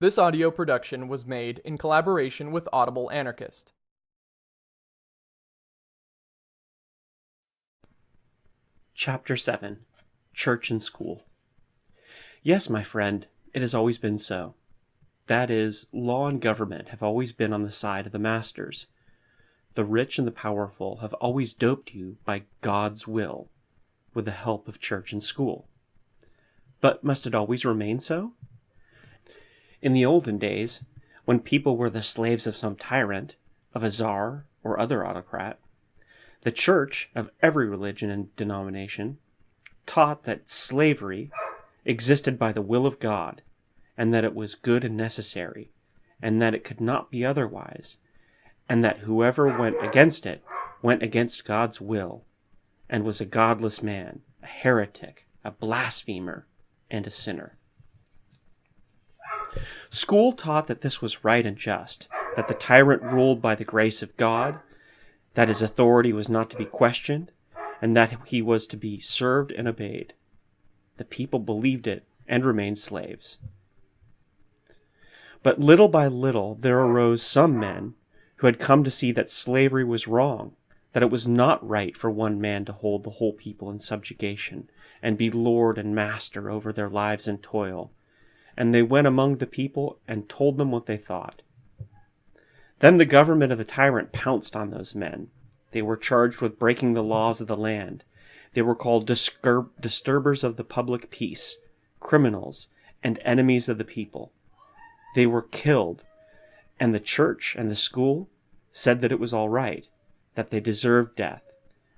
This audio production was made in collaboration with Audible Anarchist. Chapter 7 Church and School Yes, my friend, it has always been so. That is, law and government have always been on the side of the masters. The rich and the powerful have always doped you by God's will, with the help of church and school. But must it always remain so? In the olden days, when people were the slaves of some tyrant, of a czar or other autocrat, the church of every religion and denomination taught that slavery existed by the will of God, and that it was good and necessary, and that it could not be otherwise, and that whoever went against it went against God's will, and was a godless man, a heretic, a blasphemer, and a sinner. School taught that this was right and just, that the tyrant ruled by the grace of God, that his authority was not to be questioned, and that he was to be served and obeyed. The people believed it and remained slaves. But little by little there arose some men who had come to see that slavery was wrong, that it was not right for one man to hold the whole people in subjugation, and be lord and master over their lives and toil. And they went among the people and told them what they thought. Then the government of the tyrant pounced on those men. They were charged with breaking the laws of the land. They were called disturb- disturbers of the public peace, criminals, and enemies of the people. They were killed, and the church and the school said that it was all right, that they deserved death,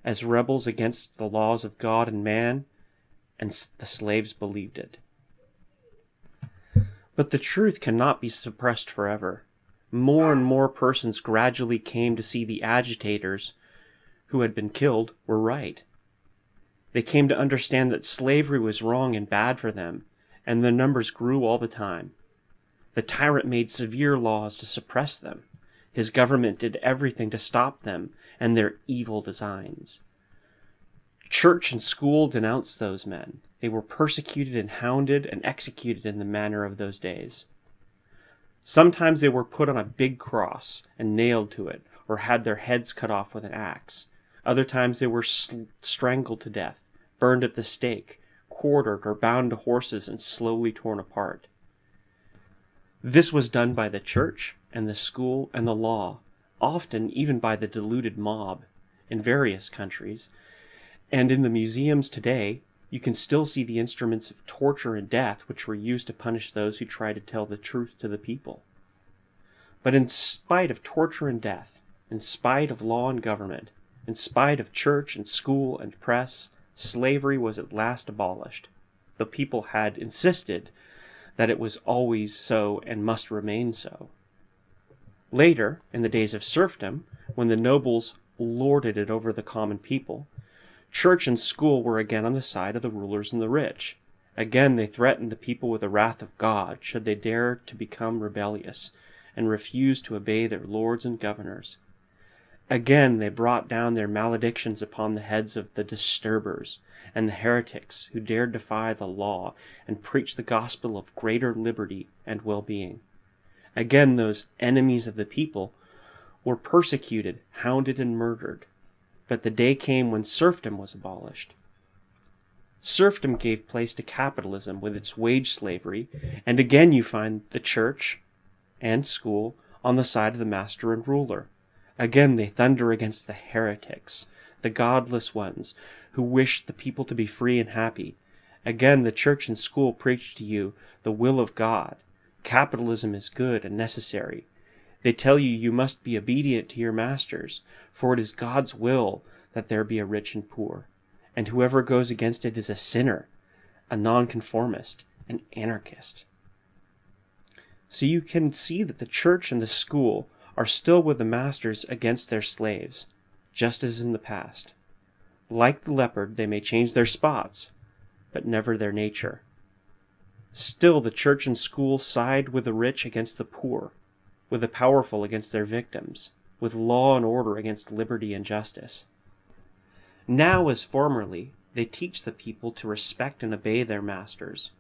as rebels against the laws of God and man, and the slaves believed it. But the truth cannot be suppressed forever. More and more persons gradually came to see the agitators who had been killed were right. They came to understand that slavery was wrong and bad for them, and the numbers grew all the time. The tyrant made severe laws to suppress them. His government did everything to stop them and their evil designs. Church and school denounced those men. They were persecuted and hounded and executed in the manner of those days. Sometimes they were put on a big cross and nailed to it, or had their heads cut off with an axe. Other times they were strangled to death, burned at the stake, quartered or bound to horses and slowly torn apart. This was done by the church and the school and the law, often even by the deluded mob, in various countries, and in the museums today, you can still see the instruments of torture and death which were used to punish those who tried to tell the truth to the people. But in spite of torture and death, in spite of law and government, in spite of church and school and press, slavery was at last abolished. The people had insisted that it was always so and must remain so. Later, in the days of serfdom, when the nobles lorded it over the common people, Church and school were again on the side of the rulers and the rich. Again they threatened the people with the wrath of God should they dare to become rebellious and refuse to obey their lords and governors. Again they brought down their maledictions upon the heads of the disturbers and the heretics who dared defy the law and preach the gospel of greater liberty and well-being. Again those enemies of the people were persecuted, hounded, and murdered but the day came when serfdom was abolished. Serfdom gave place to capitalism with its wage slavery, and again you find the church and school on the side of the master and ruler. Again they thunder against the heretics, the godless ones, who wish the people to be free and happy. Again the church and school preach to you the will of God. Capitalism is good and necessary. They tell you you must be obedient to your masters, for it is God's will that there be a rich and poor, and whoever goes against it is a sinner, a nonconformist, an anarchist. So you can see that the church and the school are still with the masters against their slaves, just as in the past. Like the leopard, they may change their spots, but never their nature. Still, the church and school side with the rich against the poor, with the powerful against their victims, with law and order against liberty and justice. Now, as formerly, they teach the people to respect and obey their masters.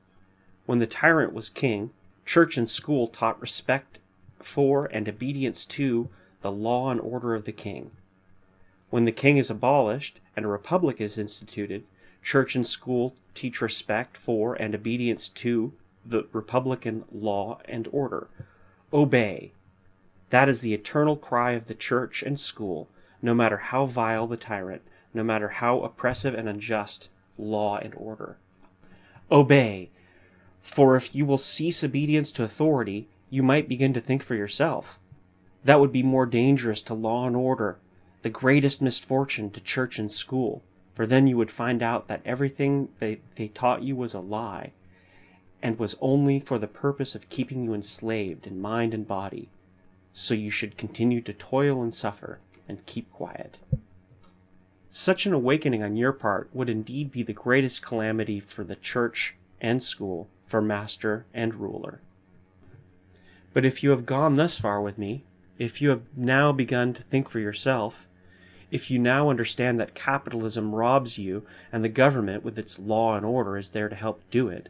When the tyrant was king, Church and school taught respect for and obedience to the law and order of the king. When the king is abolished and a republic is instituted, church and school teach respect for and obedience to the republican law and order. Obey. That is the eternal cry of the church and school, no matter how vile the tyrant, no matter how oppressive and unjust law and order. Obey, for if you will cease obedience to authority, you might begin to think for yourself. That would be more dangerous to law and order, the greatest misfortune to church and school, for then you would find out that everything they, they taught you was a lie, and was only for the purpose of keeping you enslaved in mind and body. So you should continue to toil and suffer, and keep quiet. Such an awakening on your part would indeed be the greatest calamity for the church and school, for master and ruler. But if you have gone thus far with me, if you have now begun to think for yourself, if you now understand that capitalism robs you and the government with its law and order is there to help do it,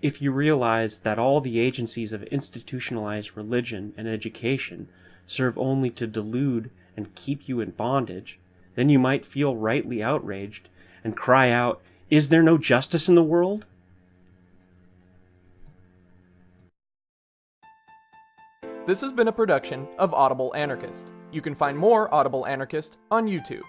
if you realize that all the agencies of institutionalized religion and education serve only to delude and keep you in bondage, then you might feel rightly outraged and cry out, Is there no justice in the world? This has been a production of Audible Anarchist. You can find more Audible Anarchist on YouTube.